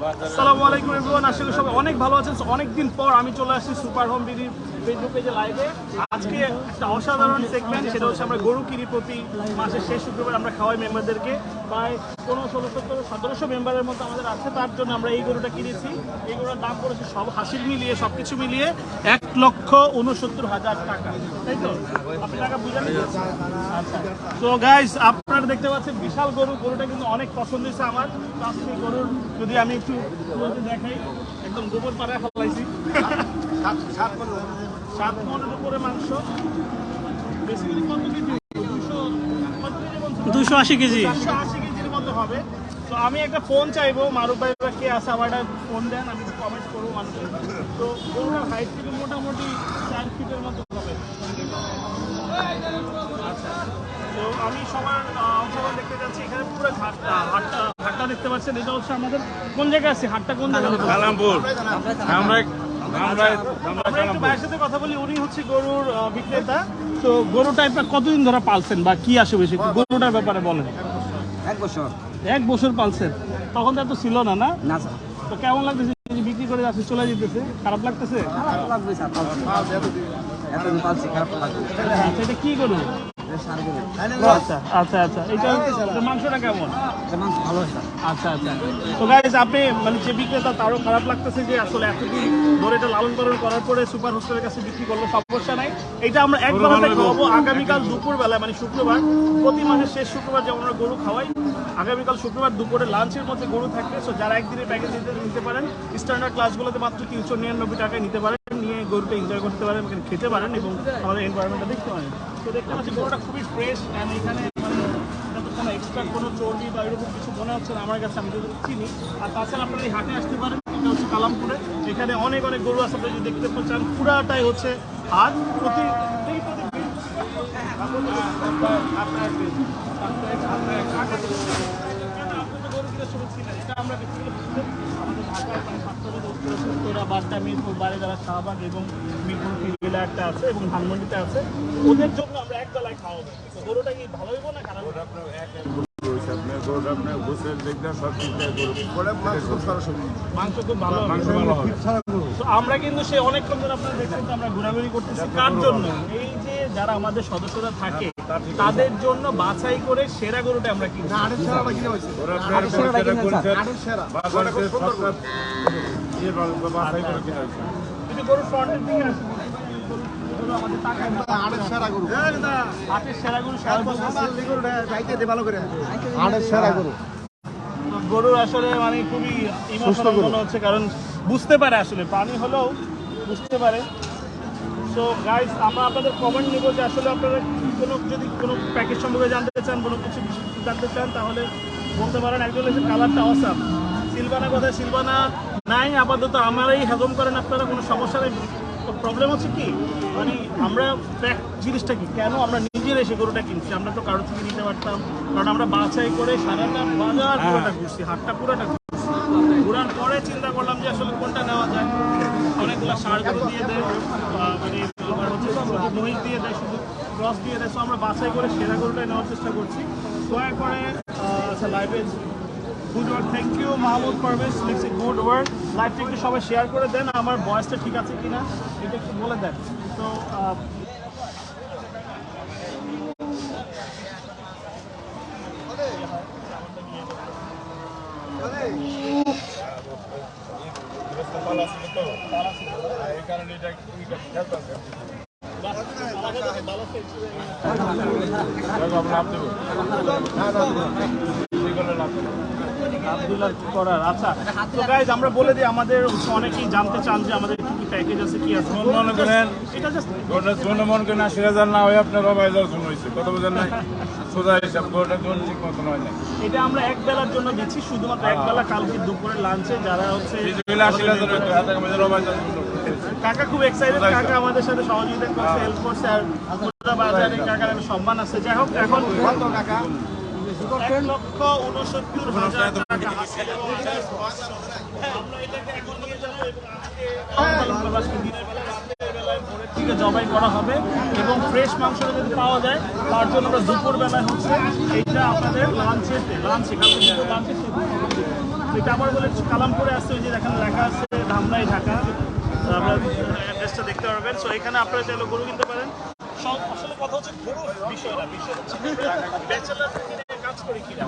আসসালামু আলাইকুম এভরিওয়ান আশা করি সবাই অনেক ভালো আছেন। অনেক দিন পর আমি চলে আসছি সুপার হোম বিডি ফেসবুক পেজে লাইভে আজকে একটা অসাধারণ সেগমেন্ট সেটা হচ্ছে আমরা গরু কিনি প্রতি মাসের শেষ শুক্রবার আমরা খাওয়াই মেম্বারদেরকে প্রায় পনেরো, ষোলো সতেরো সতেরোশো মেম্বারের মতো আমাদের আছে, তার জন্য আমরা এই গরুটা কিনেছি। এই গরুটার দাম পড়েছে সব হাসিল মিলিয়ে সব কিছু মিলিয়ে এক লক্ষ উনসত্তর হাজার টাকা। তাই তো? আপনি টাকা বুঝেন আচ্ছা। তো গাইস আপনারা দেখতে পাচ্ছেন বিশাল গরু। গরুটা কিন্তু অনেক পছন্দ হয়েছে আমার। গরুর যদি আমি একটু দেখাই। একদম গোবর পাড়ায় ফেলাইছি। সাত মনের উপরে মাংস। বেসিক্যালি কত কেজি দুশো কত কেজি দুশো আশি আশি কেজির মতো হবে। তো আমি একটা ফোন চাইব মারুফ ভাই বা কে আছে আমার একটা ফোন দেন আমি কমেন্ট করব মানুষের। তো গরুটার হাইট থেকে মোটামুটি চার ফিটের মতো হবে। আচ্ছা। তো আমি সবার অংশগ্রহণ দেখতে যাচ্ছি। এখানে পুরো ঘাটটা হাটটা হাটটা দেখতে পাচ্ছেন এটা হচ্ছে আমাদের কোন জায়গায় আছে? হাটটা কোন জায়গায়? কালামপুর। আমরা আমরা আমরা একটু ভাইয়ের সাথে কথা বলি উনি হচ্ছে গরুর বিক্রেতা। তো গরু টাইপটা কতদিন ধরে পালছেন বা কি আসে বেশি? গরুটার ব্যাপারে বলেন। এক বছর। এক বছর। পালছেন? তখন তো এত ছিল না না? না তো কেমন লাগতেছে বিক্রি করে যাচ্ছে চলে যেতেছে? খারাপ লাগতেছে? খারাপ লাগবে এতদিন পালছি খারাপ লাগবে। আচ্ছা এটা কি গরু? এটা সার করে আচ্ছা আচ্ছা আচ্ছা। এটা মাংসটা কেমন? মাংস ভালো স্যার। আচ্ছা আচ্ছা। তো গাইজ আপনি মানে যে বিক্রেতা তারও খারাপ লাগতেছে যে আসলে এতদিন ধরে এটা লালন পালন করার পরে সুপার হোস্টেলের কাছে বিক্রি করল সমস্যা নাই। এটা আমরা এক বেলাতে খাওয়াবো। আগামীকাল দুপুর বেলায় মানে শুক্রবার প্রতি মাসের শেষ শুক্রবার যেমন আমরা গরু খাওয়াই আগামীকাল শুক্রবার দুপুরে লাঞ্চের মধ্যে গরু থাকবে। সো যারা একদিনের প্যাকেজ নিতে পারেন স্ট্যান্ডার্ড ক্লাসগুলোতে মাত্র তিনশো নিরানব্বই টাকায় নিতে পারেন নিয়ে গরুটা এনজয় করতে পারেন খেতে পারেন এবং আমাদের এনভায়রনমেন্টটা দেখতে পারেন। তো দেখতে পাচ্ছি গরুটা খুবই ফ্রেশ অ্যান্ড এখানে কোনো এক্সট্রা কোনো চর্বি বা এরকম কিছু মনে হচ্ছে না আমার কাছে আমি যদি চিনি আর তাছাড়া আপনারা এই হাটে আসতে পারেন এটা হচ্ছে কালামপুরে এখানে অনেক অনেক গরু আছে আপনি যদি দেখতে পাচ্ছেন পুরাটাই হচ্ছে হাট প্রতি বাড্ডা মিরপুর শাহবাগ এবং মিরপুর ফিরবিলা একটা আছে এবং ধানমন্ডিতে আছে ওদের জন্য আমরা এক বেলায় খাওয়াবো গরুটা কি ভালো হইব না খারাপ? হইবো? মাংস খুব ভালো মাংস ভালো হবে। তো আমরা কিন্তু সে অনেকক্ষণ ধরে আপনারা দেখছেন আমরা ঘোরাঘুরি করতেছি। কার জন্য? এই যারা আমাদের সদস্যরা থাকে তাদের জন্য বাছাই করে সেরা গরুটা আমরা কিনা ফ্রন্টের দিকে। গরু। গরুর আসলে মানে খুবই ইমোশনাল মনে হচ্ছে কারণ বুঝতে পারে আসলে। প্রাণী হলেও বুঝতে পারে। সো গাইস আমরা আপনাদের কমেন্ট নেব যে আসলে আপনারা কোনো যদি কোনো প্যাকেজ সম্পর্কে জানতে চান কোনো কিছু জানতে চান তাহলে বলতে পারেন একজন হচ্ছে কালারটা অসাম সিলভানা কোথায় সিলভানা নাই আপাতত আমারই হজম করেন আপনারা কোনো সমস্যা নেই। প্রবলেম হচ্ছে কি মানে আমরা fact জিনিসটা কি কেন আমরা নিজের এসে গরুটা কিনছি? আমরা তো কারোর থেকে নিতে পারতাম কারণ আমরা বাছাই করে সারাটা বাজার পুরোটা ঘুরছি হাটটা পুরোটা ঘুরছি। ঘোরার পরে চিন্তা করলাম যে আসলে কোনটা নেওয়া যায়। অনেকগুলো সার গরু দিয়ে দেয় আহ, মানে আবার হচ্ছে শুধু মহিষ দিয়ে দেয় শুধু ক্রস দিয়ে দেয় আমরা বাছাই করে সেরা গরুটাই নেওয়ার চেষ্টা করছি। দয়া করে লাইভে good work thank you Mahmud Parvez লিখছি গুড ওয়ার্ক লাইভটা একটু সবাই শেয়ার করে দেন, আমার বয়সটা ঠিক আছে কিনা, এটা একটু বলে দেন। তো এই কারণে এটা খেলতে হবে লাভ দেবো লাভ দেবো আব্দুল্লাহ করার? আচ্ছা তো গাইজ আমরা বলে দিই আমাদের অনেকেই জানতে চান যে আমাদের কি কি প্যাকেজ আছে কি আছে। মনে করেন। এটা জাস্ট জন্য মন করে আশি হাজার না হয়ে আপনার বাবা হাজার জন্য হয়েছে। কত বোঝেন নাই? সোজা হিসাব গোটা জন ঠিক মতন হয় না এটা আমরা এক বেলার জন্য দিচ্ছি শুধুমাত্র এক বেলা কালকে দুপুরে লাঞ্চে যারা হচ্ছে আশি হাজার হাজার জন্য কাকা খুব এক্সাইটেড কাকা আমাদের সাথে সহযোগিতা করছে হেল্প করছে আর বাজারে কাকার একটা সম্মান আছে। যাই হোক এখন এক লক্ষ উনসত্তর হাজার টাকা। আমরা এটাকে এখন নিয়ে যাব এবং আজকে আজকে দিনের বেলা রাতের বেলায় ভোরের দিকে জবাই করা হবে এবং ফ্রেশ মাংসটা যদি পাওয়া যায় তার জন্য আমরা দুপুর বেলায় হচ্ছে এইটা আপনাদের লাঞ্চেতে লাঞ্চে কালকে লাঞ্চে এটা আবার বলে কালামপুরে আসছে ওই যে দেখেন লেখা আছে ধামরাই ঢাকা। আপনারা দেখতে পারবেন। সো এখানে আপনারা চাইলে গরু কিনতে পারেন। সব আসলে কথা হচ্ছে গরু বিষয় না বিষয় হচ্ছে ব্যাচেলার কাজ করি কিনা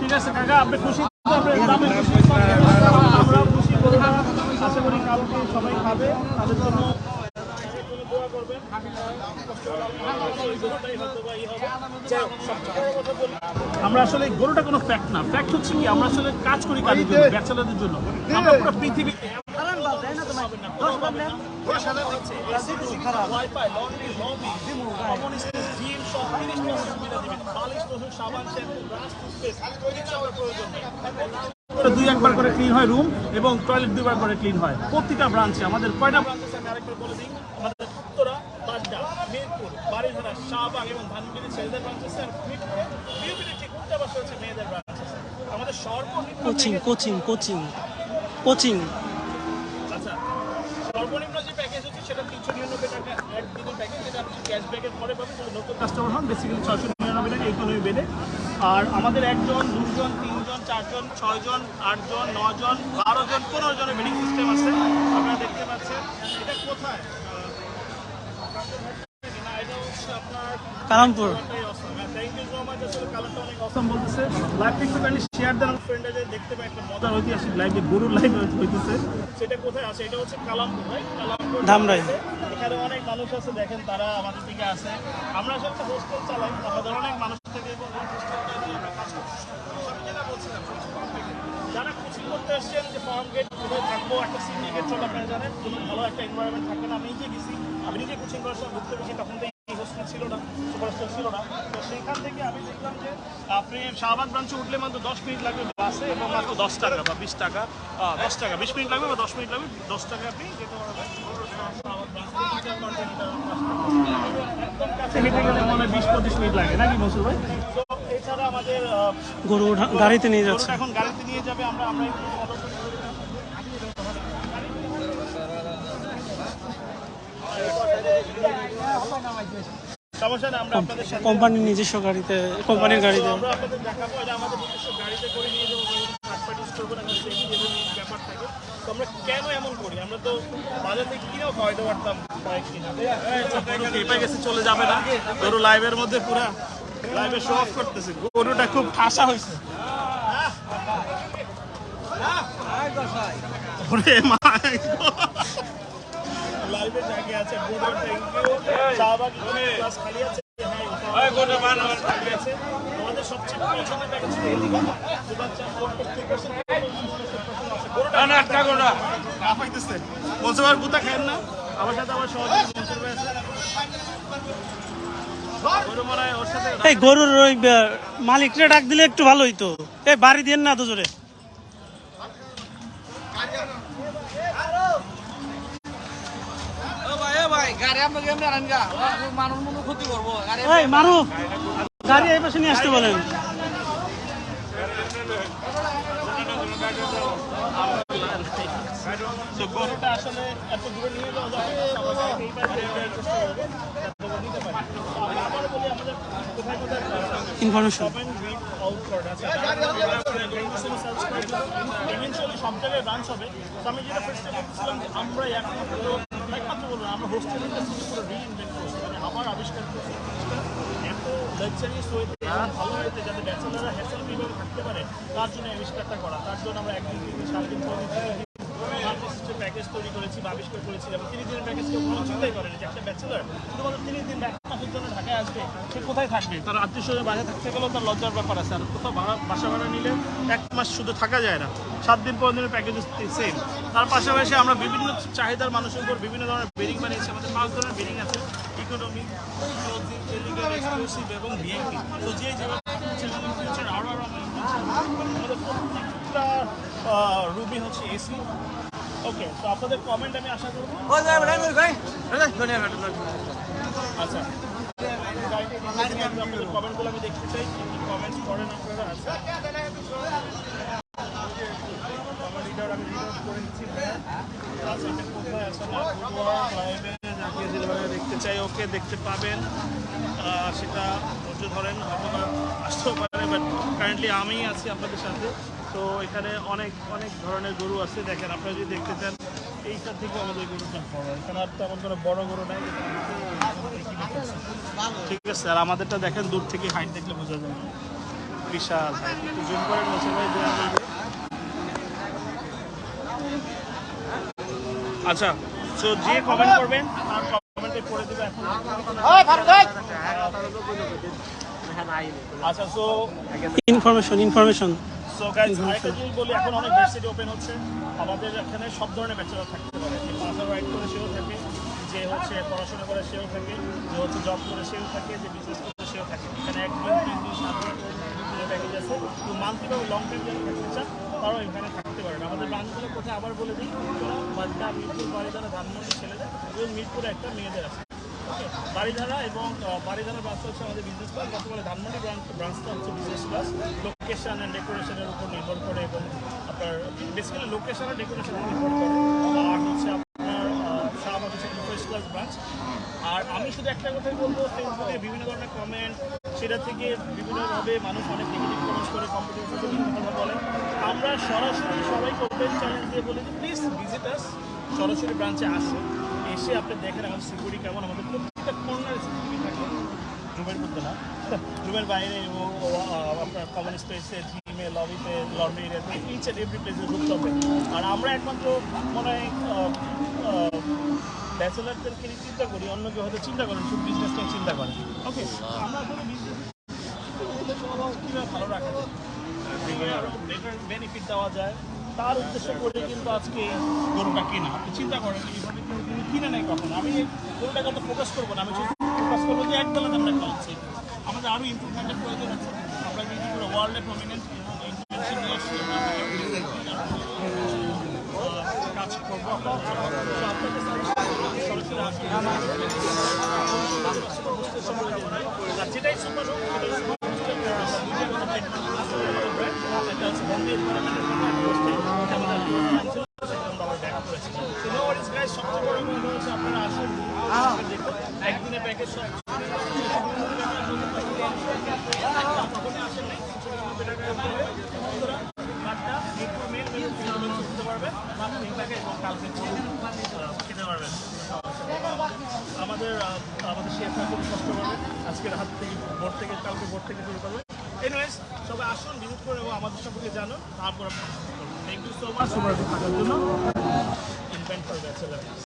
ঠিক আছে কাকা আপনি খুশি? খুশি? আশা করি কালকে সবাই খাবে। তাদের জন্য আমরা আসলে গরুটা কোনো ফ্যাক্ট না। ফ্যাক্ট হচ্ছে কি আমরা আসলে কাজ করি কাজের জন্য? ব্যাচেলারদের জন্য। আমরা পুরো পৃথিবী wifi laundry lobby common space gym সব জিনিস সুবিধা দিবেন। পালিশ রসুন সাবান শ্যাম্পু ব্রাশ টুথপেস্ট কিছু আপনার প্রয়োজন দুই একবার করে ক্লিন হয় রুম এবং টয়লেট দুইবার করে ক্লিন হয়। প্রতিটা ব্রাঞ্চে আমাদের কয়টা ব্রাঞ্চ আছে? আমি আরেকবার বলে দিই আমাদের উত্তরা বাড্ডা মিরপুর বাড়িধারা শাহবাগ এবং ধানমন্ডি ছেলেদের ব্রাঞ্চ আছে আর মিরপুরে বিউপির ঠিক উল্টা পাশে হচ্ছে মেয়েদের ব্রাঞ্চ আছে। আমাদের সর্বনিম্ন কোচিং কোচিং কোচিং কোচিং আচ্ছা সর্বনিম্ন যে প্যাকেজ হচ্ছে সেটা তিনশো নিরানব্বই টাকা এক দিনের প্যাকেজ যেটা আপনি ক্যাশব্যাকের পরে যদি নতুন কাস্টমার হন বেসিক্যালি ছয়শো নিরানব্বই টাকা ইকোনমি বেডে আর আমাদের একজন, দুজন, তিনজন, চারজন, ছয়জন, আটজন, নজন বারো জন পনেরো জনের বেডিং সিস্টেম আছে। আপনারা দেখতে পাচ্ছেন, এটা কোথায়? কালামপুর। ইউ সো মাচ আসলে কালারটা অনেক অসম বলতেছে। লাইভটা একটুখানি শেয়ার দেন আমার ফ্রেন্ডরা যে দেখতে পায় একটা মজার ঐতিহাসিক লাইভ গরুর লাইভ হইতেছে। সেটা কোথায় আছে? এটা হচ্ছে কালামপুর রাইট কালামপুর ধামরাই। এখানে অনেক মানুষ আছে দেখেন তারা আমাদের দিকে আছে। আমরা আসলে একটা হোস্টেল চালাই আমাদের অনেক মানুষ থেকে এবং হোস্টেলটা নিয়ে আমরা কাজ করছি। আমি যেটা বলছিলাম যারা কোচিং করতে আসছেন যে ফার্ম গেট কোথায় থাকব একটা সিটি গেট চলে আপনারা জানেন কোনো ভালো একটা এনভায়রনমেন্ট থাকে না। আমি নিজে গেছি আমি নিজে কোচিং করার সময় ভুক্ত বেশি তখন তো ছিল না সুপারস্টার ছিল না তো সেইখান থেকে আমি দেখলাম যে আপনি শাহবাগ ব্রাঞ্চে উঠলে মাত্র দশ মিনিট লাগবে বাসে এবং মাত্র দশ টাকা বা বিশ টাকা দশ টাকা বিশ মিনিট লাগবে বা দশ মিনিট লাগবে দশ টাকা আপনি যেতে পারবেন শাহবাগ branch একদম কাছে হেঁটে গেলে মনে হয় বিশ পঁচিশ মিনিট লাগে নাকি মসুর ভাই তো এছাড়া আমাদের গরু গাড়িতে নিয়ে যাচ্ছে এখন গাড়িতে নিয়ে যাবে আমরা আমরা একটু follow করে সমস্যা না আমরা আপনাদের কোম্পানির নিজস্ব গাড়িতে কোম্পানির গাড়িতে। আমরা আপনাদের দেখাবো এটা আমাদের নিজস্ব গাড়িতে করে নিয়ে যাব থার্ড পার্টি ইউজ করব না কারণ safety এবং এই ব্যাপার থাকে তো আমরা কেন এমন করি? আমরা তো বাজার থেকে কিনেও খাওয়াইতে পারতাম গেছে চলে যাবে না। গরু লাইভের মধ্যে পুরা লাইভে শো অফ করতেছে। গরুটা খুব ঠাসা হয়েছে। ওরে মা লাইভে জায়গা আছে গরুর থ্যাংক ইউ শাহবাগ ক্লাস খালি আছে হ্যাঁ খালি আছে আমাদের সবচেয়ে পছন্দের প্যাকেজ ছিল এদিকে দুবার চার ফোর পার্সেন্ট গরুটা না একটা গোটা না পাইতেছে বলছে আর গুতা খায়েন না আমার সাথে আমার সহযোগী মনসুর আছে গরু মনে ওর সাথে এই গরুর ওই মালিকরে ডাক দিলে একটু ভালো হইতো এই বাড়ি দিয়ে না তো জোরে এই গাড়ি এই পাশে নিয়ে আসতে বলেন। আসলে এত দূরে যাওয়া ইনফরমেশন সব জায়গায় ব্রাঞ্চ হবে। তো আমি যেটা ফার্স্টে বলছিলাম যে আমরা একমাত্র একমাত্র বলব, আমরা হোস্টেল মানে আমার আবিষ্কার করছি এত লাক্সারিয়াস ওয়েতে ভালো হয়েছে যাতে ব্যাচেলাররা হ্যাসেল ফ্রিভাবে থাকতে পারে, তার জন্য আবিষ্কারটা করা। তার জন্য আমরা একদিন দিন সাত দিন ছয় দিন ছয় দিন প্যাকেজ তৈরি করেছি বা আবিষ্কার করেছি। এবং তিরিশ দিনের প্যাকেজ কেউ কোনো চিন্তাই করেনি যে একটা ব্যাচেলার শুধুমাত্র তিরিশ দিন সে কোথায় থাকবে? তার আত্মীয় স্বজন বাইরে থাকতে গেলেও তার লজ্জার ব্যাপার আছে। আর কোথাও বাসা ভাড়া নিলে এক মাস শুধু থাকা যায় না। সাত দিন পনেরো দিনের প্যাকেজ সেম তার পাশাপাশি আমরা বিভিন্ন চাহিদার মানুষের উপর বিভিন্ন ধরনের বেরিং বানিয়েছি। আমাদের পাঁচ ধরনের বেরিং আছে। ইকোনমি এবং বিএনপি তো যে যেভাবে আরও রুমই হচ্ছে এসি ওকে তো আপনাদের কমেন্ট আমি আশা করব। আচ্ছা। কমেন্টগুলো আমি দেখতে চাই, কি করেন আপনারা? আচ্ছা। আমি নিচ্ছি। আচ্ছা লাইভে দেখতে চাই। ওকে দেখতে পাবেন। সেটা ধৈর্য ধরেন হয়তো বা আসতেও পারে বাট কারেন্টলি আমিই আছি আপনাদের সাথে। তো এখানে অনেক অনেক ধরনের গরু আছে। দেখেন, আপনারা যদি দেখতে চান এইটা থেকে আমাদের গরুটা বড় এখানে আর তেমন কোনো বড় গরু নাই। আমরা। ঠিক আছে আর আমাদেরটা দেখেন দূর থেকে হাইট দেখলে বোঝা যায় বিশাল জুম করে বসে ভাই আচ্ছা সো যে কমেন্ট করবেন তার কমেন্টে পড়ে দেবে এখন। আচ্ছা so information information so guys আরেকটা জিনিস বলি এখন অনেক ভার্সিটি ওপেন হচ্ছে। আমাদের এখানে সব ধরনের ব্যাচেলার থাকতে পারে। যে মাস্টার রাইট করে সেও থাকে, যে হচ্ছে পড়াশোনা করে সেও থাকে, যে হচ্ছে জব করে সেও থাকে, যে বিজনেস করে সেও থাকে। এখানে এক দিন তিন দিন সাত দিন প্যাকেজ আছে। তো মান্থলি বা লং টাইম যারা থাকতে চান, তারাও এখানে থাকতে পারেন। আমাদের ব্রাঞ্চগুলো কোথায় আবার বলে দিই বাড়িটা মিরপুর বাড়িধারা ধানমন্ডি ছেলেদের এবং মিরপুরে একটা মেয়েদের আছে। বাড়িধারা এবং বাড়িধারা ব্রাঞ্চ হচ্ছে আমাদের বিজনেস ক্লাস বলে ধানমন্ডি ব্রাঞ্চ ব্রাঞ্চটা হচ্ছে বিজনেস ক্লাস লোকেশন অ্যান্ড ডেকোরেশনের উপর নির্ভর করে এবং আপনার বেসিক্যালি লোকেশন আর ডেকোরেশনের নির্ভর করে। আর হচ্ছে আপনার শাহবাগ হচ্ছে ফার্স্ট ক্লাস ব্রাঞ্চ আর আমি শুধু একটা কথাই বলব, ফেসবুকে বিভিন্ন ধরনের কমেন্ট সেটা থেকে বিভিন্নভাবে মানুষ অনেক নেগেটিভ কমেন্টস করে কম্পিটিশন কথা বলে। আমরা সরাসরি সবাইকে ওপেন চ্যালেঞ্জ দিয়ে বলি যে প্লিজ ভিজিট আস সরাসরি ব্রাঞ্চে আসুন। এসে আপনি দেখেন আমাদের সিকিউরিটি কেমন আমাদের প্রত্যেকটা কর্নারে সিকিউরিটি থাকে। রুমের মধ্যে না। রুমের বাইরে আহ, আপনার কমন স্পেসে জিমে লবিতে লন্ড্রি এরিয়াতে ইচ অ্যান্ড এভরি প্লেসে ঢুকতে হবে। আর আমরা একমাত্র মনে হয় ব্যাচেলারদেরকে চিন্তা করি অন্য কেউ হয়তো চিন্তা করেন শুধু বিজনেস নিয়ে চিন্তা করেন ওকে আমরা আসলে বিজনেস কীভাবে ভালো রাখা যায়? বেটার বেনিফিট দেওয়া যায়। তার উদ্দেশ্য করে কিন্তু আজকে এই গরুটা কেনা। আপনি চিন্তা করেন এইভাবে কিনে নেয় কখন? আমি এই গরুটাকে তো ফোকাস করব না। আমি ফোকাস করব যে এক বেলা আমরা খাওয়াচ্ছি আমাদের আরও ইম্প্রুভমেন্টের প্রয়োজন আছে। আমরা যদি পুরো ওয়ার্ল্ডে প্রমিনেন্ট কাজ করব। যেটাই সুপার সেটাই সুপার আমাদের আহ, আমাদের শেফরা খুব কষ্ট করবে আজকের হাত থেকে ভোর থেকে কালকে ভোর থেকে শুরু করবে। এনিওয়েজ সবাই আসুন ভিজিট করে এবং আমাদের সম্পর্কে জানুন তারপর থ্যাংক ইউ সো মাচ সবার থাকার জন্য। Invent bachelor